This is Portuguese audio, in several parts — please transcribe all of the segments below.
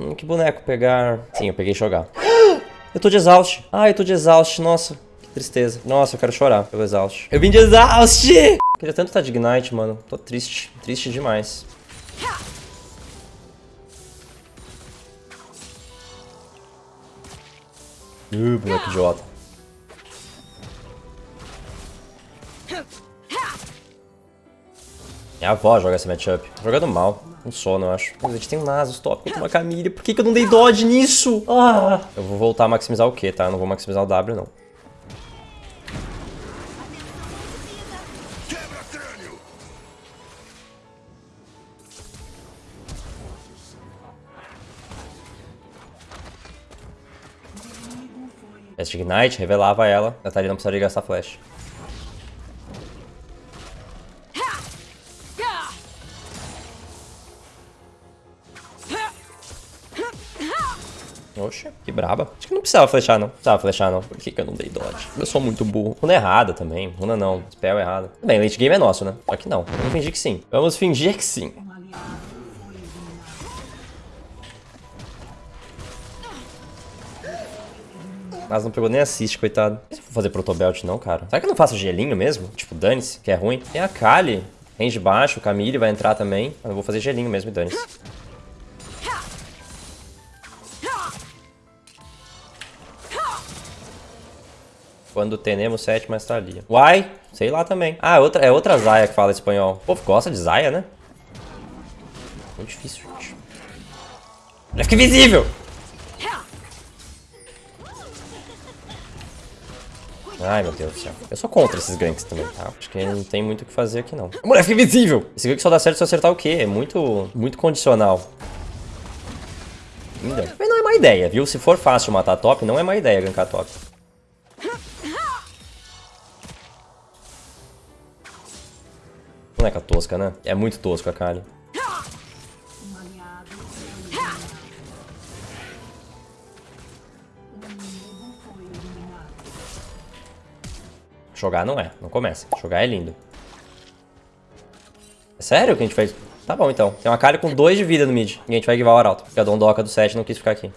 Hum, que boneco pegar? Sim, eu peguei jogar. Eu tô de exaust. Ah, eu tô de exaust. Nossa, que tristeza. Nossa, eu quero chorar pelo exaust. Eu vim de exaust! Queria tanto estar de Ignite, mano. Tô triste. Triste demais. Uh, boneco idiota. Minha avó joga essa matchup. Jogando mal. Um sono, eu acho. Mas a gente tem um Nasus top contra uma Camille. Por que, que eu não dei dodge nisso? Ah! Eu vou voltar a maximizar o Q, tá? Eu não vou maximizar o W, não. Essa Ignite revelava ela. A Thalia não precisaria gastar flash. Oxe, que braba. Acho que não precisava flechar, não. Precisava flechar, não. Por que, que eu não dei dodge? Eu sou muito burro. Runa errada também. Runa não. Spell errada. Bem, late game é nosso, né? Só que não. Vamos fingir que sim. Vamos fingir que sim. Mas não pegou nem assist, coitado. Se vou fazer protobelt não, cara. Será que eu não faço gelinho mesmo? Tipo, dane-se, que é ruim. Tem a Kali. Range baixo, o Camille vai entrar também. Eu vou fazer gelinho mesmo e dane-se. Quando tenemos sétima estadia. Uai, sei lá também. Ah, é outra, é outra Zaya que fala espanhol. O povo gosta de Zaya, né? Muito difícil, gente. Já invisível! Ai, meu Deus do céu. Eu sou contra esses ganks também, tá? Acho que não tem muito o que fazer aqui, não. Fica invisível! Esse gank só dá certo se eu acertar o quê? É muito, muito condicional. Ainda. Mas não é má ideia, viu? Se for fácil matar top, não é má ideia gankar top. Boneca tosca, né? É muito tosco a Kali. Jogar não é, não começa. Jogar é lindo. É sério que a gente fez? Tá bom, então. Tem uma Kali com 2 de vida no mid. E a gente vai guivar o Arauto. Porque a Dondoka do 7 não quis ficar aqui.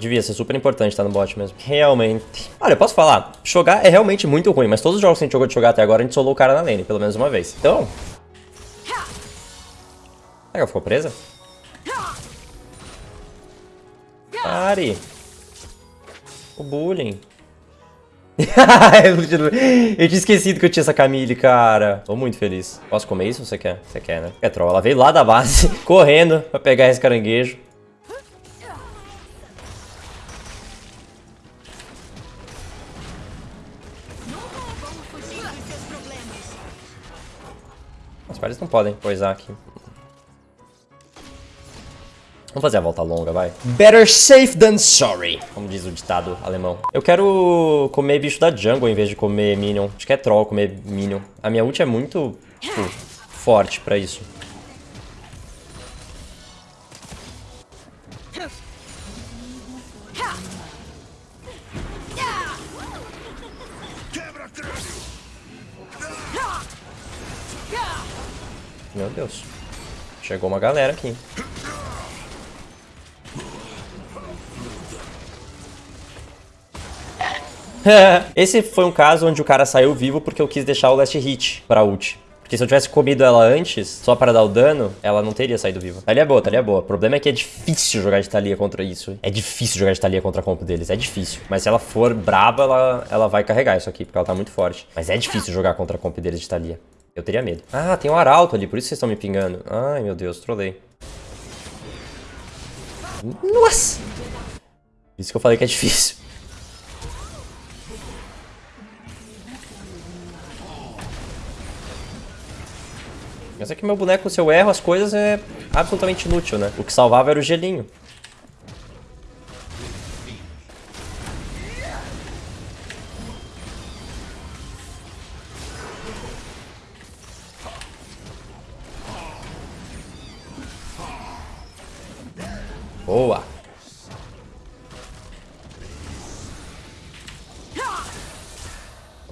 Devia ser super importante estar no bot mesmo. Realmente. Olha, eu posso falar, jogar é realmente muito ruim, mas todos os jogos que a gente jogou de jogar até agora, a gente solou o cara na lane, pelo menos uma vez. Então... Será que ela ficou presa? Pare! O bullying. eu tinha esquecido que eu tinha essa Camille, cara. Tô muito feliz. Posso comer isso? Você quer? Você quer, né? É troll. Ela veio lá da base, correndo pra pegar esse caranguejo. Pares não podem coisar aqui. Vamos fazer a volta longa, vai. Better safe than sorry, como diz o ditado alemão. Eu quero comer bicho da jungle em vez de comer minion. Acho que é troll comer minion. A minha ult é muito, tipo, forte pra isso. Meu Deus. Chegou uma galera aqui. Esse foi um caso onde o cara saiu vivo porque eu quis deixar o last hit pra ult. Porque se eu tivesse comido ela antes, só para dar o dano, ela não teria saído viva. Thalia é boa, Thalia é boa. O problema é que é difícil jogar de Thalia contra isso. É difícil jogar de Thalia contra a comp deles, é difícil. Mas se ela for braba, ela, ela vai carregar isso aqui, porque ela tá muito forte. Mas é difícil jogar contra a comp deles de Thalia. Eu teria medo. Ah, tem um arauto ali, por isso vocês estão me pingando. Ai, meu Deus, trolei. Nossa! Isso que eu falei que é difícil. Mas é que meu boneco, se eu erro as coisas, é absolutamente inútil, né? O que salvava era o gelinho.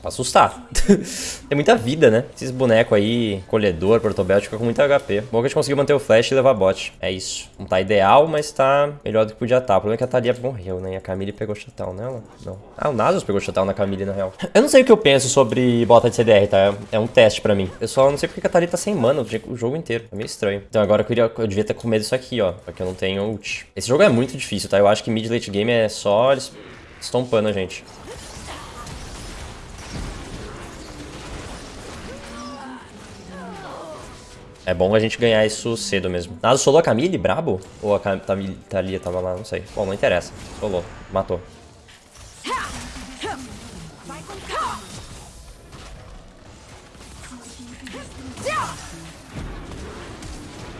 Assustar. Tem muita vida, né? Esses bonecos aí, colhedor, portobelt, fica com muito HP. Bom que a gente conseguiu manter o flash e levar bot. É isso. Não tá ideal, mas tá melhor do que podia estar. Tá. O problema é que a Thalia morreu, né? E a Camille pegou shutdown nela. Não. Ah, o Nasus pegou shutdown na Camille, na real. Eu não sei o que eu penso sobre bota de CDR, tá? É um teste pra mim. Eu só não sei porque a Thalia tá sem mana o jogo inteiro. É meio estranho. Então agora eu, queria, eu devia ter com medo disso aqui, ó. Porque eu não tenho ult. Esse jogo é muito difícil, tá? Eu acho que mid late game é só eles estompando a gente. É bom a gente ganhar isso cedo mesmo. Naso solou a Camille, brabo? Ou a Camille, Thalia tava lá, não sei. Bom, não interessa. Solou, matou.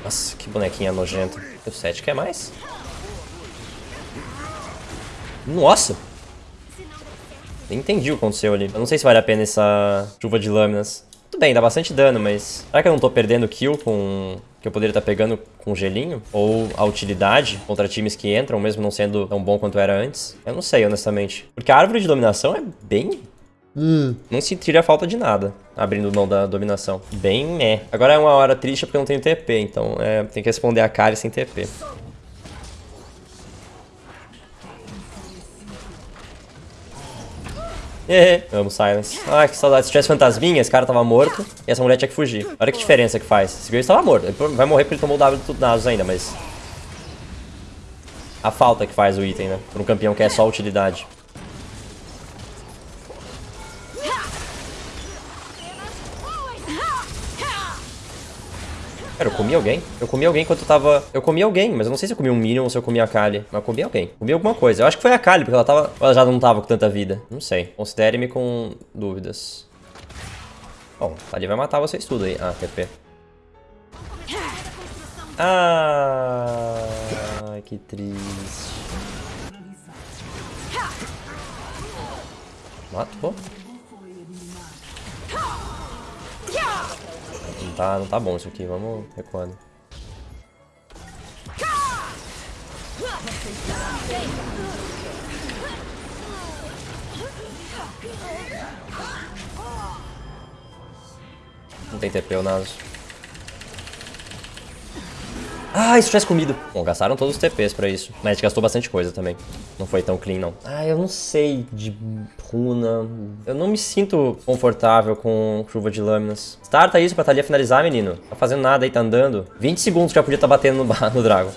Nossa, que bonequinha nojenta. O 7 quer mais? Nossa! Nem entendi o que aconteceu ali. Eu não sei se vale a pena essa chuva de lâminas. Tudo bem, dá bastante dano, mas... Será que eu não tô perdendo kill com... Que eu poderia estar tá pegando com gelinho? Ou a utilidade contra times que entram, mesmo não sendo tão bom quanto era antes? Eu não sei, honestamente. Porque a árvore de dominação é bem... Hum. Não sentiria falta de nada, abrindo mão da dominação. Bem meh. Agora é uma hora triste porque eu não tenho TP, então é, tem que responder a Kari sem TP. Amo Silence. Ah, que saudade. Se tivesse fantasminha, esse cara tava morto e essa mulher tinha que fugir. Olha que diferença que faz. Esse Graves tava morto. Ele vai morrer porque ele tomou o W do Nasus ainda, mas... A falta que faz o item, né? Pra um campeão que é só utilidade. Pera, eu comi alguém? Eu comi alguém enquanto eu tava... Eu comi alguém, mas eu não sei se eu comi um Minion ou se eu comi a Kali. Mas eu comi alguém. Comi alguma coisa. Eu acho que foi a Kali, porque ela tava... Ela já não tava com tanta vida. Não sei. Considere-me com dúvidas. Bom, ali vai matar vocês tudo aí. Ah, TP. Ah, que triste. Matou? Não tá, não tá bom isso aqui, vamos recuando. Não tem TP o Naso. Ah, isso tivesse comido. Bom, gastaram todos os TPs pra isso. Mas a gente gastou bastante coisa também. Não foi tão clean, não. Ah, eu não sei de runa. Eu não me sinto confortável com chuva de lâminas. Starta isso pra Thalia finalizar, menino. Tá fazendo nada aí, tá andando. 20 segundos já podia estar tá batendo no, no Dragon.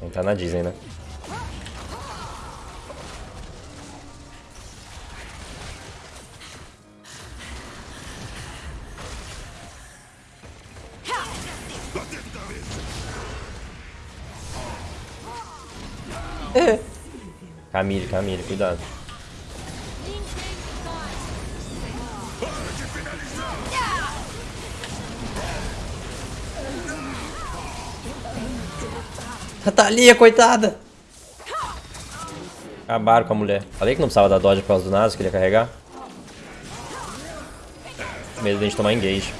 Entrar na Disney, né? Camille, Camille, cuidado. A Thalia, coitada! Acabaram com a mulher. Falei que não precisava da dodge por causa do Nasus, que ele ia carregar. Medo de a gente tomar engage.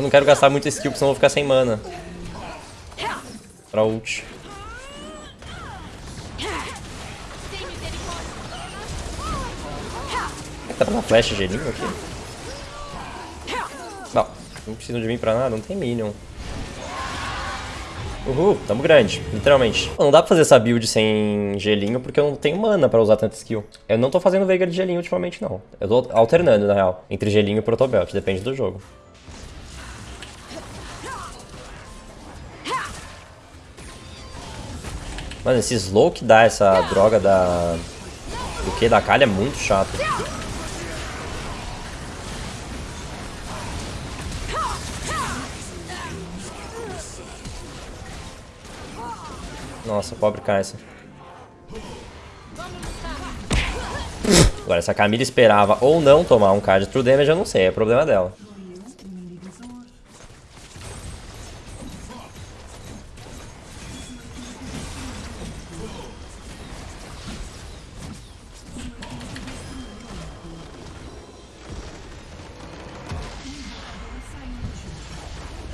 Eu não quero gastar muito skill, porque senão eu vou ficar sem mana. Pra ult. Dá pra dar flash gelinho aqui? Não, não precisa de mim pra nada, não tem minion. Uhul, tamo grande, literalmente. Não dá pra fazer essa build sem gelinho porque eu não tenho mana pra usar tanta skill. Eu não tô fazendo Veigar de gelinho ultimamente, não. Eu tô alternando, na real, entre gelinho e protobelt, depende do jogo. Mano, esse slow que dá essa droga da... Do que? Da calha é muito chato. Nossa, pobre Kai'Sa. Agora, se a Camila esperava ou não tomar um card true damage, eu não sei, é problema dela.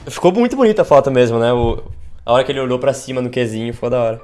Ficou muito bonita a foto mesmo, né? O, a hora que ele olhou pra cima no Qzinho ficou da hora.